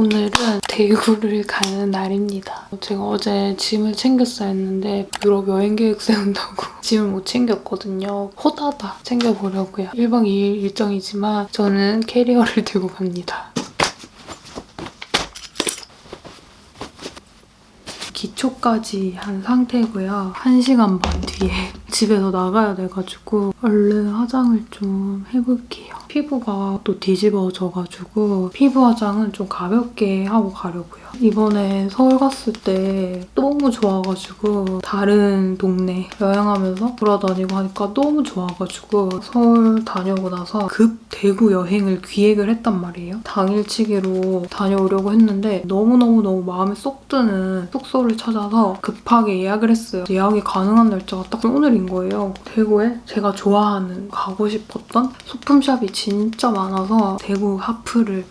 오늘은 대구를 가는 날입니다. 제가 어제 짐을 챙겼어야 했는데 유럽 여행 계획 세운다고 짐을 못 챙겼거든요. 호다다 챙겨보려고요. 1박 2일 일정이지만 저는 캐리어를 들고 갑니다. 기초까지 한 상태고요. 1시간 반 뒤에 집에서 나가야 돼가지고 얼른 화장을 좀 해볼게요. 피부가 또 뒤집어져가지고 피부 화장은 좀 가볍게 하고 가려고요. 이번에 서울 갔을 때 너무 좋아가지고 다른 동네 여행하면서 돌아다니고 하니까 너무 좋아가지고 서울 다녀오고 나서 급 대구 여행을 기획을 했단 말이에요. 당일치기로 다녀오려고 했는데 너무너무너무 마음에 쏙 드는 숙소를 찾아서 급하게 예약을 했어요. 예약이 가능한 날짜가 딱 오늘인 거예요. 대구에 제가 좋아하는 가고 싶었던 소품샵이 진짜 많아서 대구 핫플을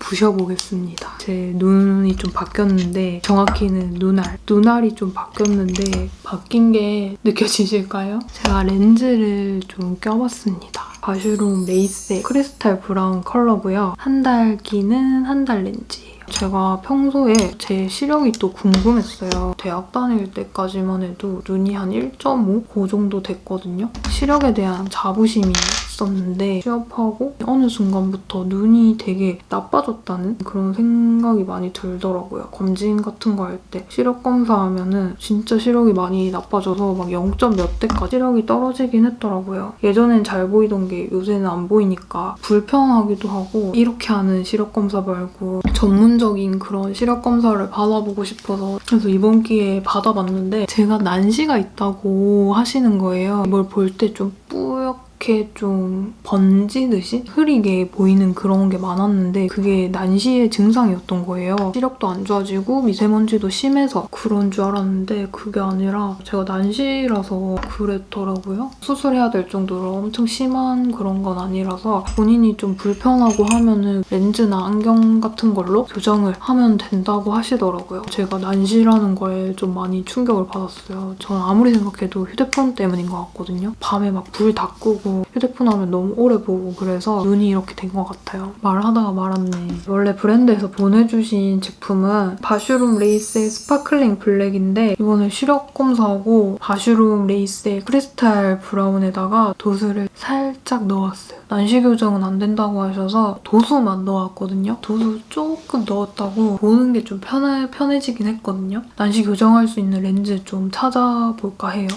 부셔보겠습니다. 제 눈이 좀 바뀌었는데 정확히는 눈알. 눈알이 좀 바뀌었는데 바뀐 게 느껴지실까요? 제가 렌즈를 좀 껴봤습니다. 바슈롬 레이셀의 크리스탈 브라운 컬러고요. 한달 끼는 한 달 렌즈예요. 제가 평소에 제 시력이 또 궁금했어요. 대학 다닐 때까지만 해도 눈이 한 1.5? 그 정도 됐거든요. 시력에 대한 자부심이 있었는데 취업하고 어느 순간부터 눈이 되게 나빠졌다는 그런 생각이 많이 들더라고요. 검진 같은 거 할 때 시력 검사하면 은 진짜 시력이 많이 나빠져서 막 0. 몇 대까지 시력이 떨어지긴 했더라고요. 예전엔 잘 보이던 게 요새는 안 보이니까 불편하기도 하고 이렇게 하는 시력 검사 말고 전문적인 그런 시력 검사를 받아보고 싶어서 그래서 이번 기회에 받아봤는데 제가 난시가 있다고 하시는 거예요. 뭘 볼 때 좀 뿌옇 이렇게 좀 번지듯이 흐리게 보이는 그런 게 많았는데 그게 난시의 증상이었던 거예요. 시력도 안 좋아지고 미세먼지도 심해서 그런 줄 알았는데 그게 아니라 제가 난시라서 그랬더라고요. 수술해야 될 정도로 엄청 심한 그런 건 아니라서 본인이 좀 불편하고 하면은 렌즈나 안경 같은 걸로 교정을 하면 된다고 하시더라고요. 제가 난시라는 거에 좀 많이 충격을 받았어요. 저는 아무리 생각해도 휴대폰 때문인 것 같거든요. 밤에 막 불 다 끄고 휴대폰 하면 너무 오래 보고 그래서 눈이 이렇게 된 것 같아요. 말하다가 말았네. 원래 브랜드에서 보내주신 제품은 바슈롬 레이셀의 Sparkling Black인데 이번에 시력 검사하고 바슈롬 레이셀의 크리스탈 브라운에다가 도수를 살짝 넣었어요. 난시 교정은 안 된다고 하셔서 도수만 넣었거든요. 도수 조금 넣었다고 보는 게 좀 편해, 편해지긴 했거든요. 난시 교정할 수 있는 렌즈 좀 찾아볼까 해요.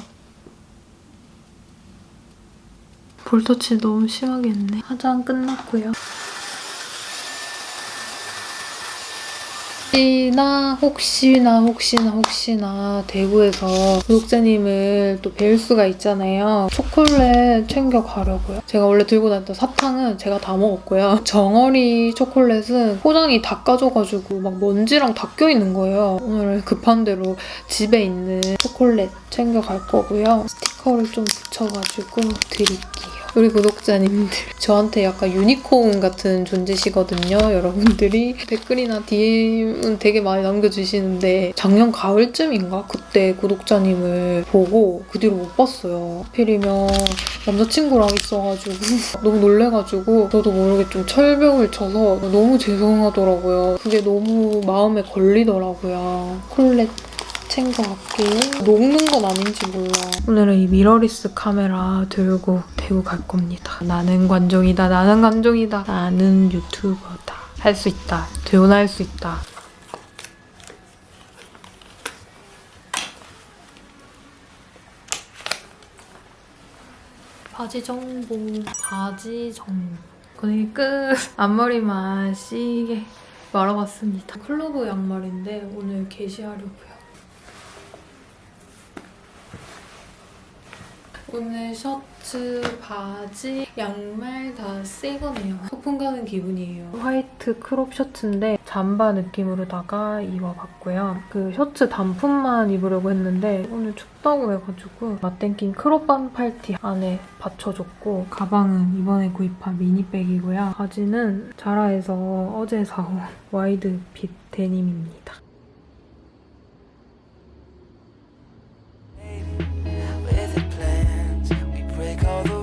볼터치 너무 심하겠네. 화장 끝났고요. 혹시나 혹시나 혹시나 혹시나 대구에서 구독자님을 또 뵐 수가 있잖아요. 초콜릿 챙겨가려고요. 제가 원래 들고 다녔던 사탕은 제가 다 먹었고요. 정어리 초콜릿은 포장이 다 까져가지고 막 먼지랑 다 껴있는 거예요. 오늘은 급한 대로 집에 있는 초콜릿 챙겨갈 거고요. 스티커를 좀 붙여가지고 드릴게요. 우리 구독자님들. 저한테 약간 유니콘 같은 존재시거든요 여러분들이. 댓글이나 DM은 되게 많이 남겨주시는데 작년 가을쯤인가? 그때 구독자님을 보고 그 뒤로 못 봤어요. 하필이면 남자친구랑 있어가지고 너무 놀래가지고 저도 모르게 좀 철벽을 쳐서 너무 죄송하더라고요. 그게 너무 마음에 걸리더라고요. 콜렛 챙겨갈게요. 녹는 건 아닌지 몰라. 오늘은 이 미러리스 카메라 들고 대구 갈 겁니다. 나는 관종이다. 나는 관종이다. 나는 유튜버다. 할 수 있다. 재혼할 수 있다. 바지 정보. 바지 정보. 거의 끝. 앞머리만 시게 말아봤습니다. 클로버 양말인데 오늘 개시하려고요. 오늘 셔츠, 바지, 양말 다 새 거네요. 소풍 가는 기분이에요. 화이트 crop 셔츠인데 잠바 느낌으로다가 입어봤고요. 그 셔츠 단품만 입으려고 했는데 오늘 춥다고 해가지고 맞땡긴 crop 반팔티 안에 받쳐줬고 가방은 이번에 구입한 미니백이고요. 바지는 자라에서 어제 사온 와이드 핏 데님입니다. 영수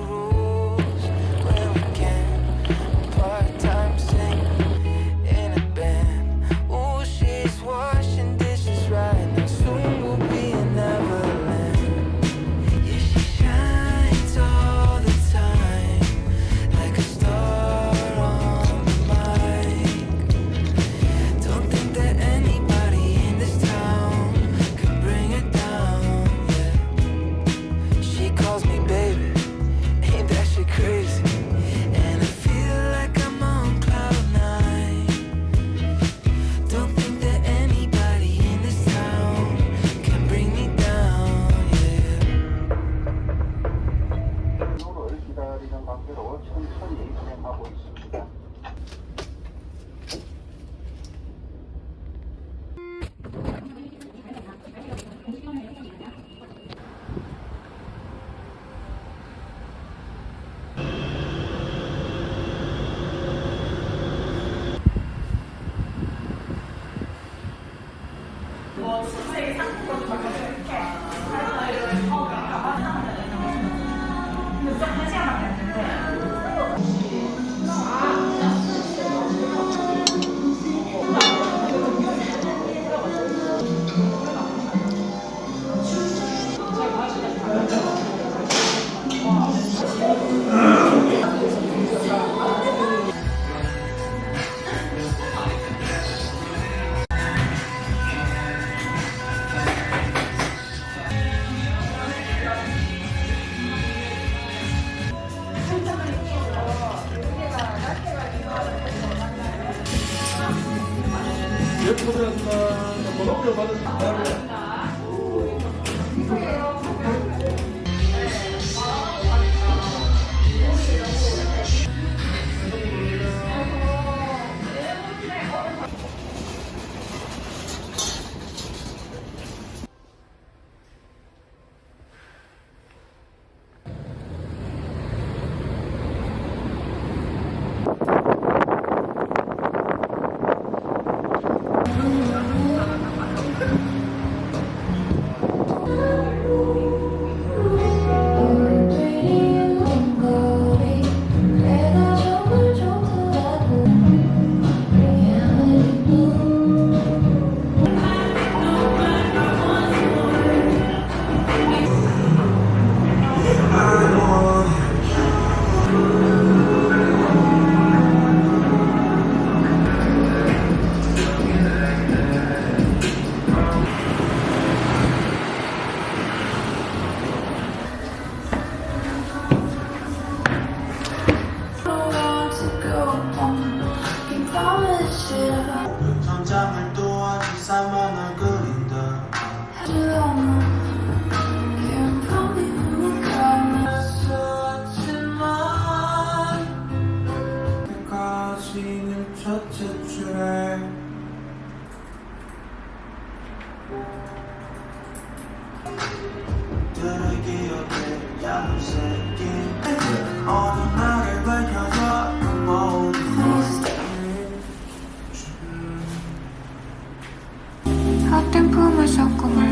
10%가 번호표 받은 다음에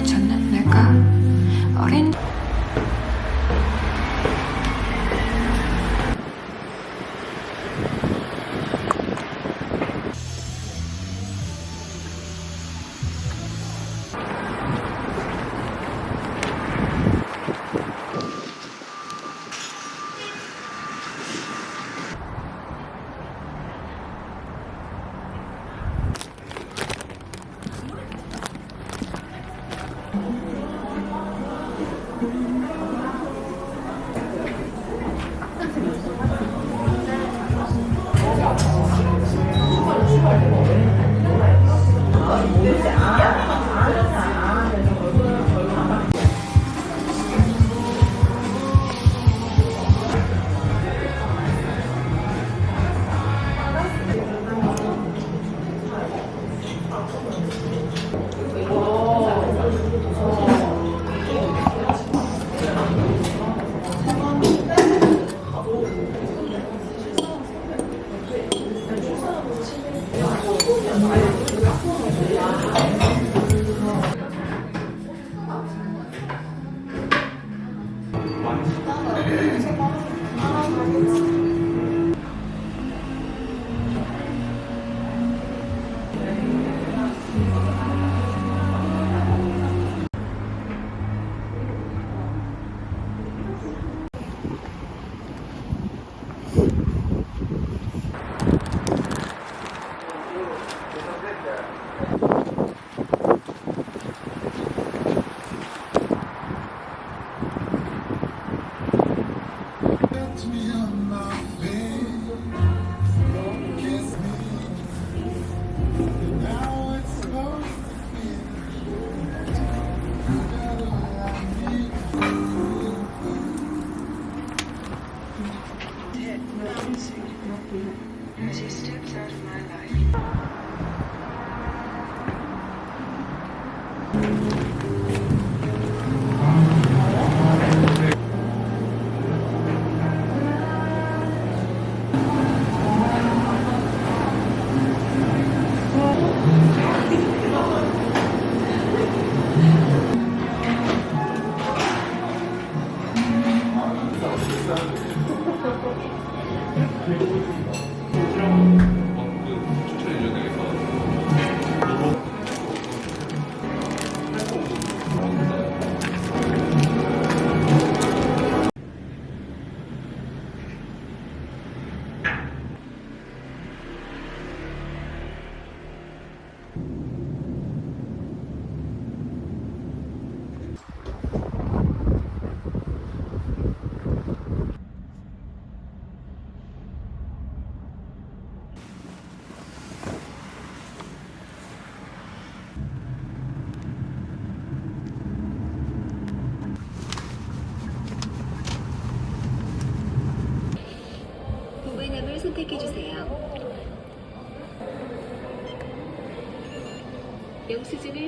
찾는 Mm-hmm.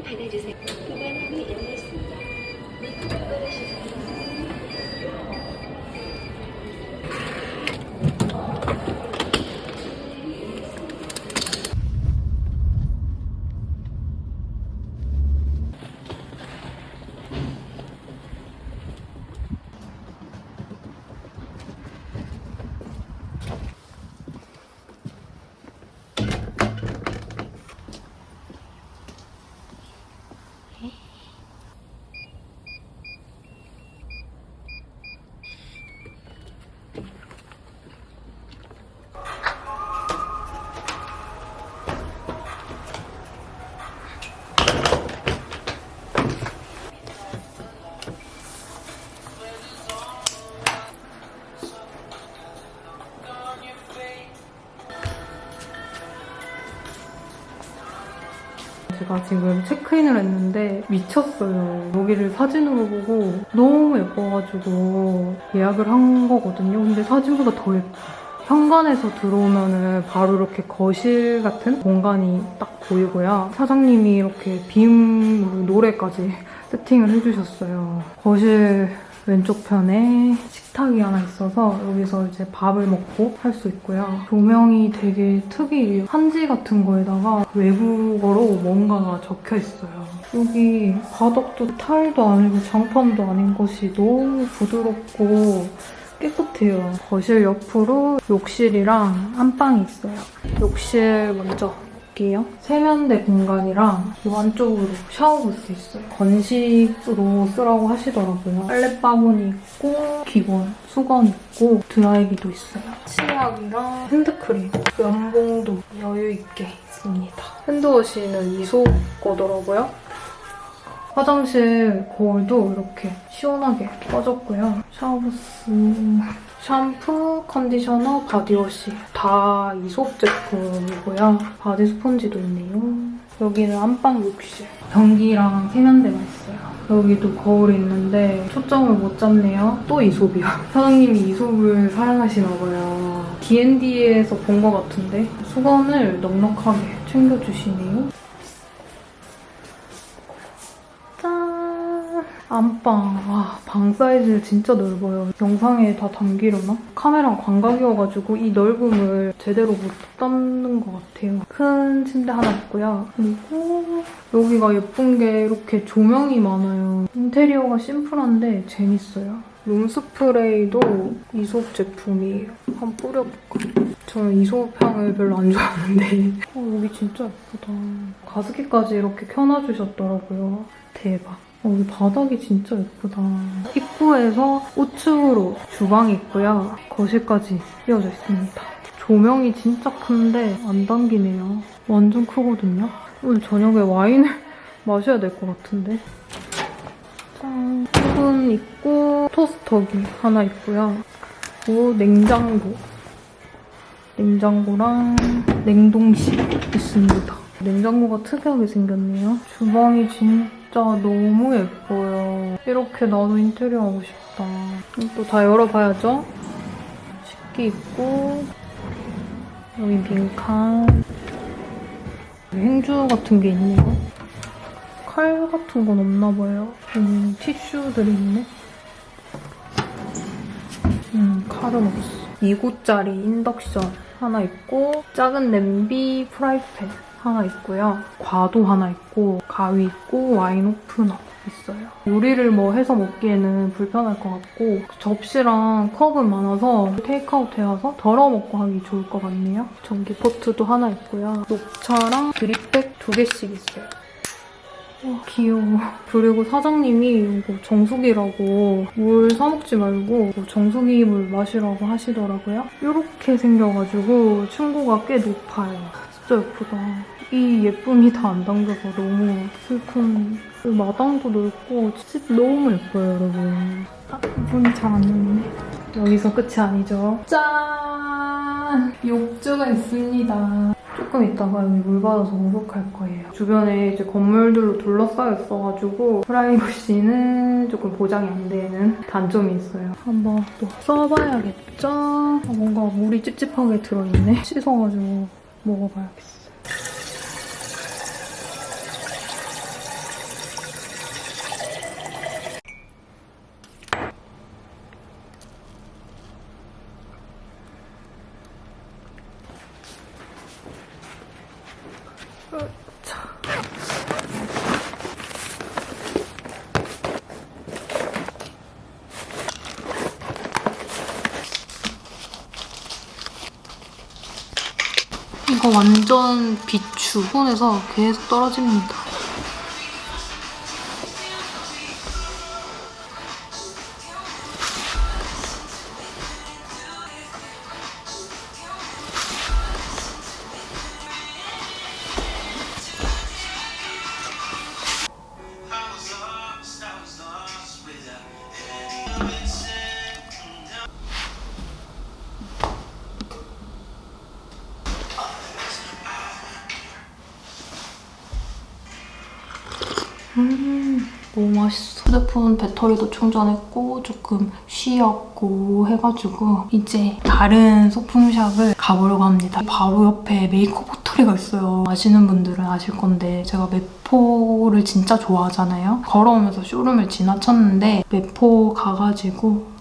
받아주세요. 제가 지금 체크인을 했는데 미쳤어요. 여기를 사진으로 보고 너무 예뻐가지고 예약을 한 거거든요. 근데 사진보다 더 예뻐. 현관에서 들어오면은 바로 이렇게 거실 같은 공간이 딱 보이고요. 사장님이 이렇게 빔으로 노래까지 세팅을 해주셨어요. 거실 왼쪽 편에 식탁이 하나 있어서 여기서 이제 밥을 먹고 할 수 있고요. 조명이 되게 특이해요. 한지 같은 거에다가 외국어로 뭔가가 적혀 있어요. 여기 바닥도 타일도 아니고 장판도 아닌 것이 너무 부드럽고 깨끗해요. 거실 옆으로 욕실이랑 안방이 있어요. 욕실 먼저 볼게요. 세면대 공간이랑 이 안쪽으로 샤워 볼수 있어요. 건식으로 쓰라고 하시더라고요. 빨래바구니 있고 기본 수건 있고 드라이기도 있어요. 치약이랑 핸드크림, 면봉도 여유 있게 있습니다. hand wash는 이솝 거더라고요. 화장실 거울도 이렇게 시원하게 꺼졌고요. 샤워부스, 샴푸, 컨디셔너, body wash 다 이솝 제품이고요. body 스펀지도 있네요. 여기는 안방 욕실. 변기랑 세면대가 있어요. 여기도 거울이 있는데 초점을 못 잡네요. 또 이솝이요. 사장님이 이솝을 사랑하시나 봐요. D&D에서 본 것 같은데 수건을 넉넉하게 챙겨주시네요. 안방. 와, 방 사이즈 진짜 넓어요. 영상에 다 담기려나? 카메라 광각이어가지고 이 넓음을 제대로 못 담는 것 같아요. 큰 침대 하나 있고요. 그리고 여기가 예쁜 게 이렇게 조명이 많아요. 인테리어가 심플한데 재밌어요. 룸스프레이도 이솝 제품이에요. 한번 뿌려볼까? 저는 이솝 향을 별로 안 좋아하는데 어, 여기 진짜 예쁘다. 가습기까지 이렇게 켜놔주셨더라고요. 대박. 어, 여기 바닥이 진짜 예쁘다. 입구에서 우측으로 주방이 있고요. 거실까지 이어져 있습니다. 조명이 진짜 큰데 안 당기네요. 완전 크거든요. 오늘 저녁에 와인을 마셔야 될 것 같은데. 짠. 오븐 있고 토스터기 하나 있고요. 그리고 냉장고. 냉장고랑 냉동실 있습니다. 냉장고가 특이하게 생겼네요. 주방이 진짜 너무 예뻐요. 이렇게 나도 인테리어 하고 싶다. 또 다 열어봐야죠. 식기 있고 여기 빈칸 행주 같은 게 있네요. 칼 같은 건 없나 봐요. 여기 티슈들이 있네. 음, 칼은 없어. 2구짜리 인덕션 하나 있고 작은 냄비 프라이팬 하나 있고요. 과도 하나 있고 가위 있고 와인 오프너 있어요. 요리를 뭐 해서 먹기에는 불편할 것 같고 접시랑 컵은 많아서 테이크아웃 해와서 덜어 먹고 하기 좋을 것 같네요. 전기 포트도 하나 있고요. 녹차랑 drip bag 두 개씩 있어요. 와, 귀여워. 그리고 사장님이 이거 정수기라고 물 사먹지 말고 정수기 물 마시라고 하시더라고요. 이렇게 생겨가지고 층고가 꽤 높아요. 진짜 예쁘다. 이 예쁨이 다 안 담겨서 너무 슬픈. 여기 마당도 넓고 집 너무 예뻐요, 여러분. 아, 문이 잘 안 열리네. 여기서 끝이 아니죠. 짠! 욕조가 있습니다. 조금 있다가 여기 물 받아서 목욕할 거예요. 주변에 이제 건물들로 둘러싸여 있어가지고 프라이버시는 조금 보장이 안 되는 단점이 있어요. 한번 또 써봐야겠죠? 아, 뭔가 물이 찝찝하게 들어있네. 씻어가지고 먹어봐야겠어 완전 비추. 손에서 계속 떨어집니다. 배터리도 충전했고 조금 쉬었고 해가지고 이제 다른 소품샵을 가보려고 합니다. 바로 옆에 메이크업 호텔이가 있어요. 아시는 분들은 아실 건데 제가 메포를 진짜 좋아하잖아요. 걸어오면서 쇼룸을 지나쳤는데 메포 가가지고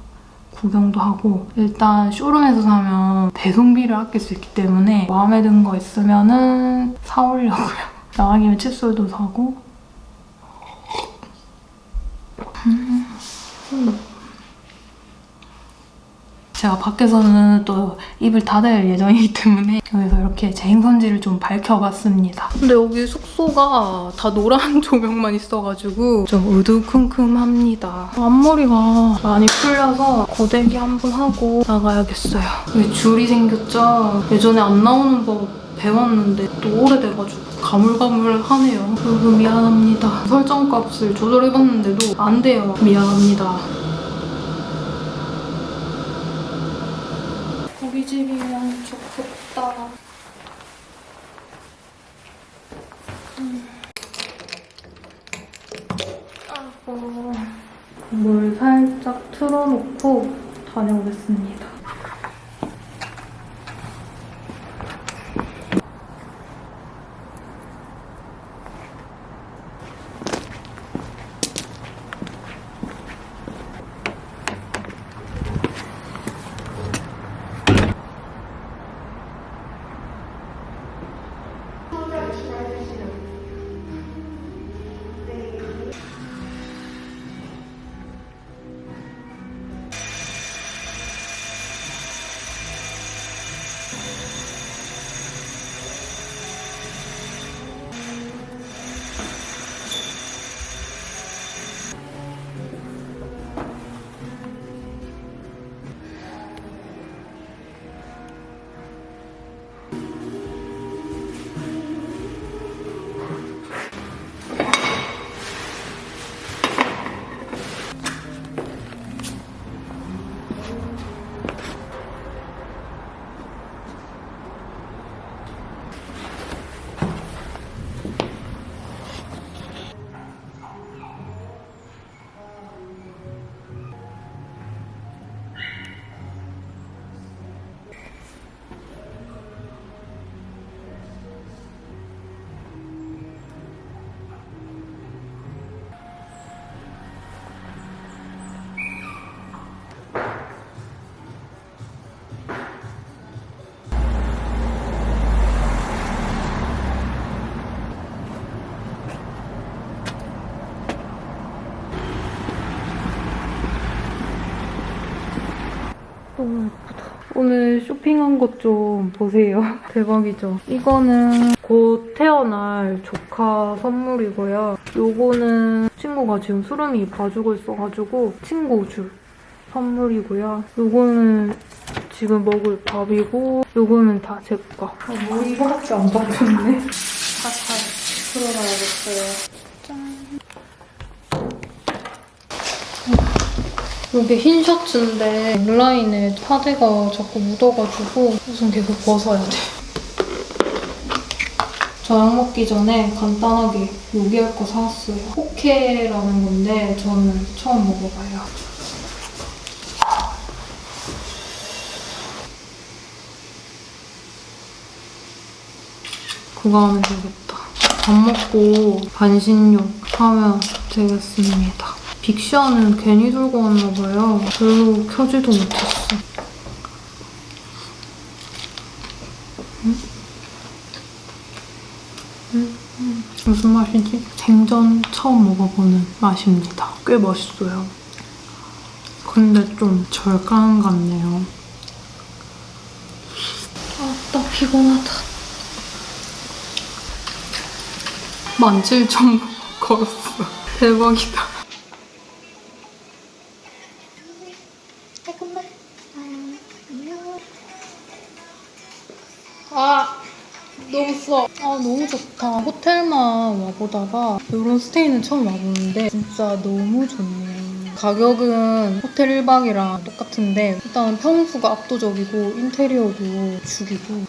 구경도 하고 일단 쇼룸에서 사면 배송비를 아낄 수 있기 때문에 마음에 든 거 있으면 은 사오려고요. 나가김에 칫솔도 사고 제가 밖에서는 또 입을 닫을 예정이기 때문에 여기서 이렇게 제 행선지를 좀 밝혀봤습니다. 근데 여기 숙소가 다 노란 조명만 있어가지고 좀 우두큼큼합니다. 앞머리가 많이 풀려서 고데기 한 번 하고 나가야겠어요. 여기 줄이 생겼죠? 예전에 안 나오는 법 배웠는데 또 오래돼가지고 가물가물하네요. 여러분 미안합니다. 설정값을 조절해봤는데도 안 돼요. 미안합니다. 우리 집이면 좋겠다. 음. 아이고. 물 살짝 틀어놓고 다녀오겠습니다. 오늘 쇼핑한 것 좀 보세요. 대박이죠? 이거는 곧 태어날 조카 선물이고요. 요거는 친구가 지금 수름이 봐주고 있어가지고 친구 줄 선물이고요. 요거는 지금 먹을 밥이고 요거는 다 제 거. 아, 뭐 이거밖에 안 받았네. 살살 풀어놔야겠어요. 이게 흰 셔츠인데 온라인에 파데가 자꾸 묻어가지고 우선 계속 벗어야 돼. 저녁 먹기 전에 간단하게 요리할 거 사왔어요. 포케라는 건데 저는 처음 먹어봐요. 그거 하면 되겠다. 밥 먹고 반신욕 하면 되겠습니다. 빅샤는 괜히 들고 왔나봐요. 별로 켜지도 못했어. 응? 음, 무슨 맛이지? 생전 처음 먹어보는 맛입니다. 꽤 맛있어요. 근데 좀 절간 같네요. 아, 나 피곤하다. 17,000보 걸었어. 대박이다. 아, 너무 좋다. 호텔만 와보다가 이런 스테이는 처음 와보는데 진짜 너무 좋네요. 가격은 호텔 1박이랑 똑같은데 일단 평수가 압도적이고 인테리어도 죽이고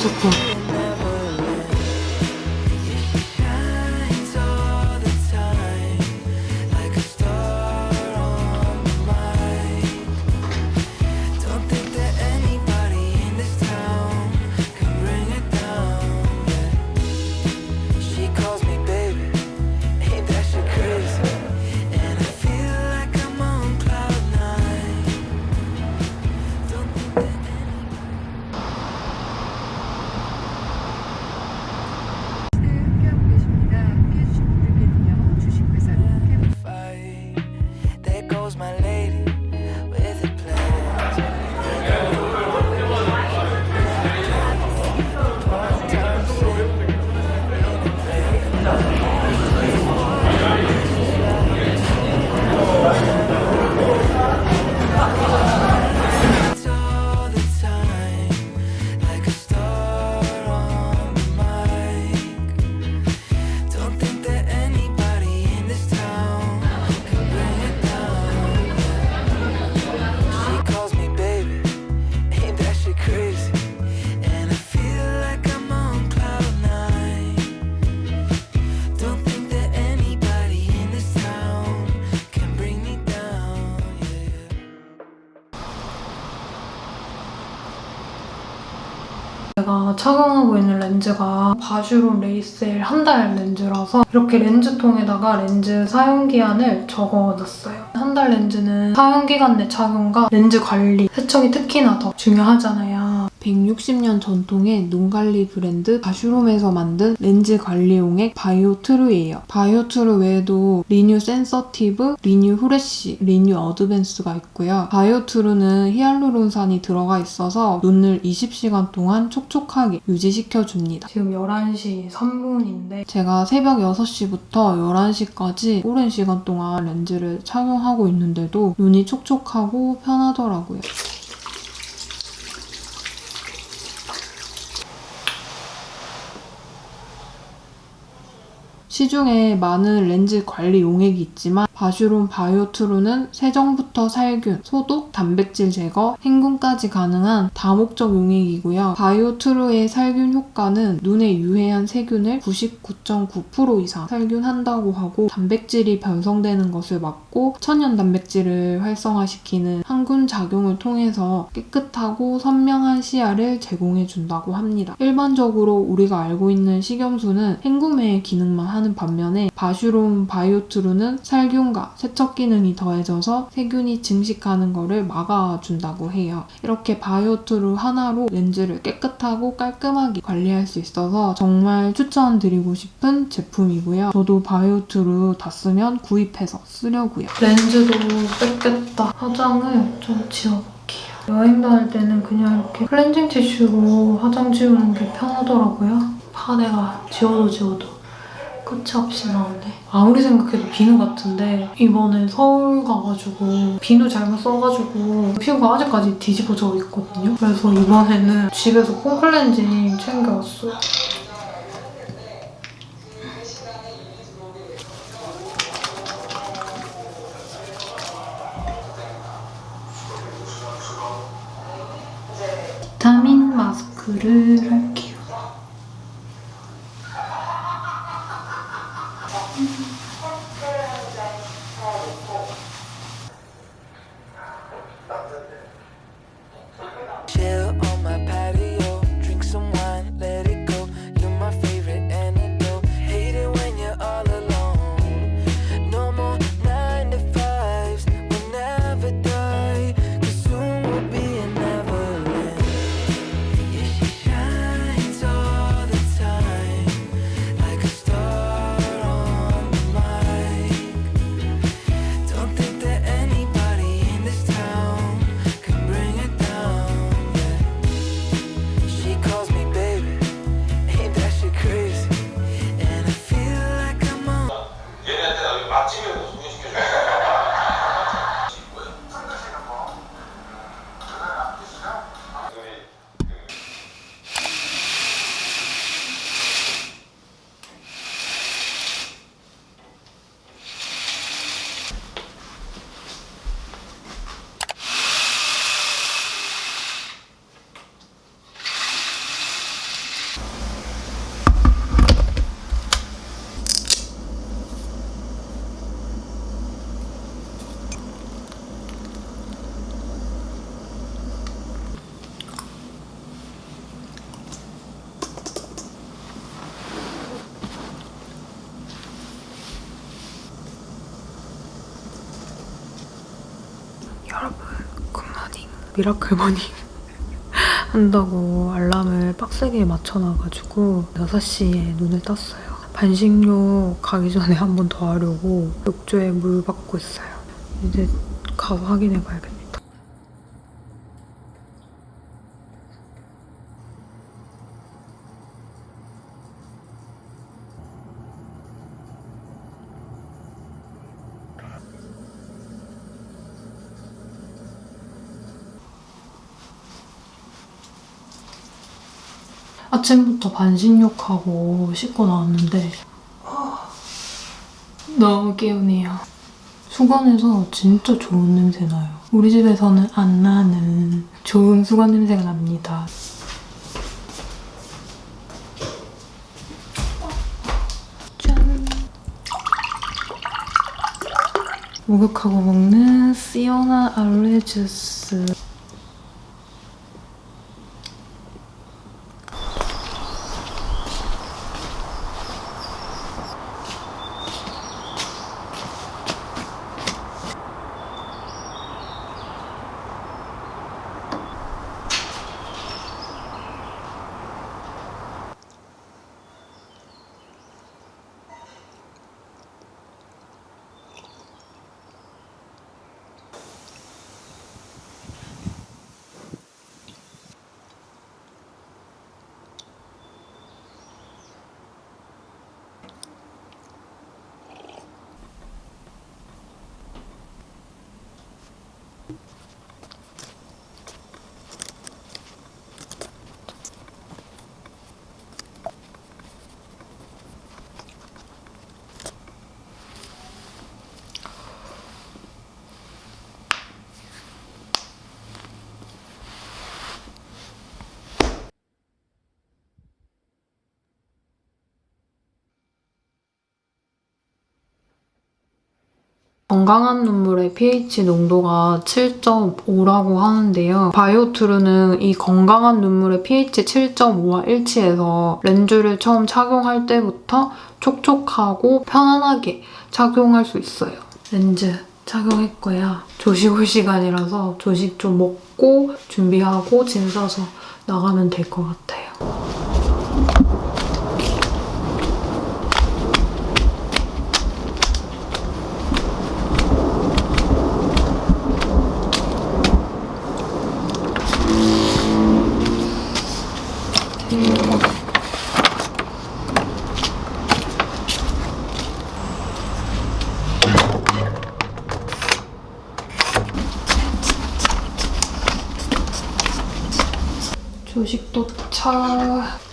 미쳤다. 착용하고 있는 렌즈가 바슈롬 레이셀 한 달 렌즈라서 이렇게 렌즈통에다가 렌즈 사용기한을 적어놨어요. 한 달 렌즈는 사용기간 내 착용과 렌즈 관리, 세척이 특히나 더 중요하잖아요. 160년 전통의 눈관리 브랜드 바슈롬에서 만든 렌즈 관리용액 바이오 트루예요. 바이오 트루 외에도 리뉴 센서티브, 리뉴 후레쉬, 리뉴 어드밴스가 있고요. 바이오 트루는 히알루론산이 들어가 있어서 눈을 20시간 동안 촉촉하게 유지시켜줍니다. 지금 11시 3분인데 제가 새벽 6시부터 11시까지 오랜 시간 동안 렌즈를 착용하고 있는데도 눈이 촉촉하고 편하더라고요. 시중에 많은 렌즈 관리 용액이 있지만 바슈론 바이오트루는 세정부터 살균, 소독, 단백질 제거, 행군까지 가능한 다목적 용액이고요. 바이오트루의 살균 효과는 눈에 유해한 세균을 99.9% 이상 살균한다고 하고 단백질이 변성되는 것을 막고 천연 단백질을 활성화시키는 항균 작용을 통해서 깨끗하고 선명한 시야를 제공해 준다고 합니다. 일반적으로 우리가 알고 있는 식염수는 헹굼의 기능만 하는 반면에 바슈론 바이오트루는 살균 수분과 세척 기능이 더해져서 세균이 증식하는 것을 막아준다고 해요. 이렇게 바이오투르 하나로 렌즈를 깨끗하고 깔끔하게 관리할 수 있어서 정말 추천드리고 싶은 제품이고요. 저도 바이오투르 다 쓰면 구입해서 쓰려고요. 렌즈도 뺐겠다. 화장을 좀 지워볼게요. 여행 다닐 때는 그냥 이렇게 클렌징 티슈로 화장 지우는 게 편하더라고요. 파데가 지워도 지워도 끝이 없이 나오네. 아무리 생각해도 비누 같은데 이번에 서울 가가지고 비누 잘못 써가지고 피부가 아직까지 뒤집어져 있거든요. 그래서 이번에는 집에서 폼클렌징 챙겨왔어요. 비타민 마스크를 할게요. miracle morning 한다고 알람을 빡세게 맞춰놔가지고 6시에 눈을 떴어요. 반신욕 가기 전에 한 번 더 하려고 욕조에 물 받고 있어요. 이제 가서 확인해봐야겠다. 아침부터 반신욕하고 씻고 나왔는데 너무 개운해요. 수건에서 진짜 좋은 냄새 나요. 우리 집에서는 안 나는 좋은 수건 냄새가 납니다. 짠! 목욕하고 먹는 시오나 알로에 주스. 건강한 눈물의 pH 농도가 7.5라고 하는데요. 바이오투르는 이 건강한 눈물의 pH 7.5와 일치해서 렌즈를 처음 착용할 때부터 촉촉하고 편안하게 착용할 수 있어요. 렌즈 착용했고요. 조식 올 시간이라서 조식 좀 먹고 준비하고 짐 싸서 나가면 될 것 같아요. 조식 도착.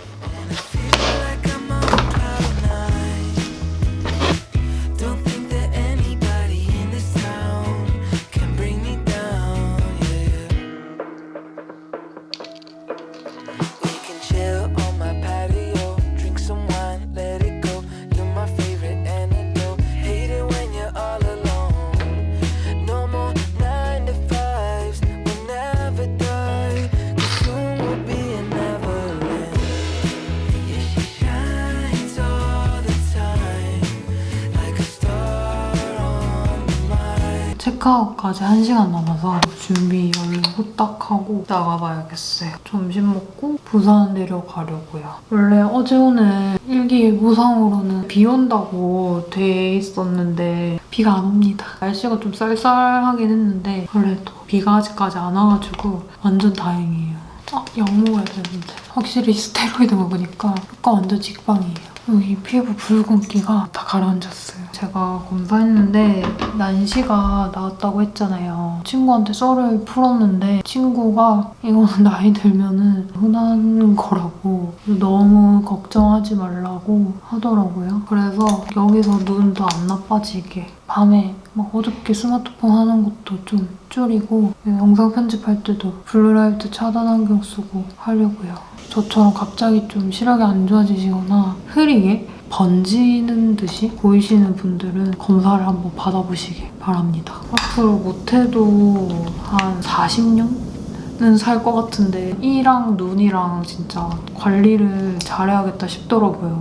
체크아웃까지 1시간 남아서 준비 얼른 후딱 하고 나가봐야겠어요. 점심 먹고 부산 내려가려고요. 원래 어제 오늘 일기예보상으로는 비 온다고 돼 있었는데 비가 안 옵니다. 날씨가 좀 쌀쌀하긴 했는데 그래도 비가 아직까지 안 와가지고 완전 다행이에요. 아, 약 먹어야 되는데 확실히 스테로이드 먹으니까 효과 완전 직방이에요. 여기 피부 붉은기가 다 가라앉았어요. 제가 검사했는데 난시가 나왔다고 했잖아요. 친구한테 썰을 풀었는데 친구가 이거는 나이 들면 은 흔한 거라고 너무 걱정하지 말라고 하더라고요. 그래서 여기서 눈도 안 나빠지게 밤에 막 어둡게 스마트폰 하는 것도 좀 줄이고 영상 편집할 때도 blue light 차단 안경 쓰고 하려고요. 저처럼 갑자기 좀 시력이 안 좋아지시거나 흐리게 번지는 듯이 보이시는 분들은 검사를 한번 받아보시길 바랍니다. 앞으로 못해도 한 40년은 살것 같은데 이랑 눈이랑 진짜 관리를 잘해야겠다 싶더라고요.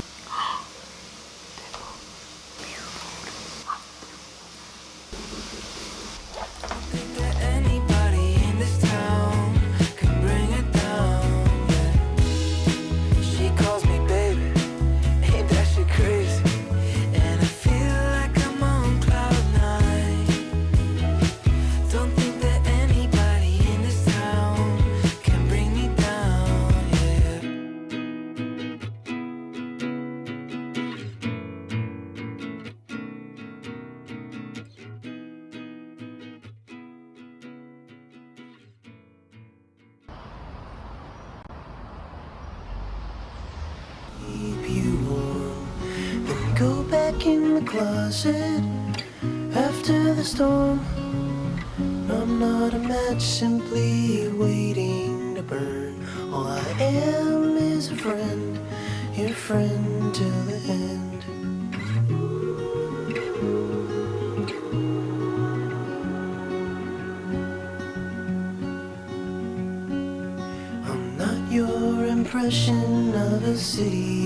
Closet after the storm. I'm not a match, simply waiting to burn. All I am is a friend, your friend till the end. I'm not your impression of a city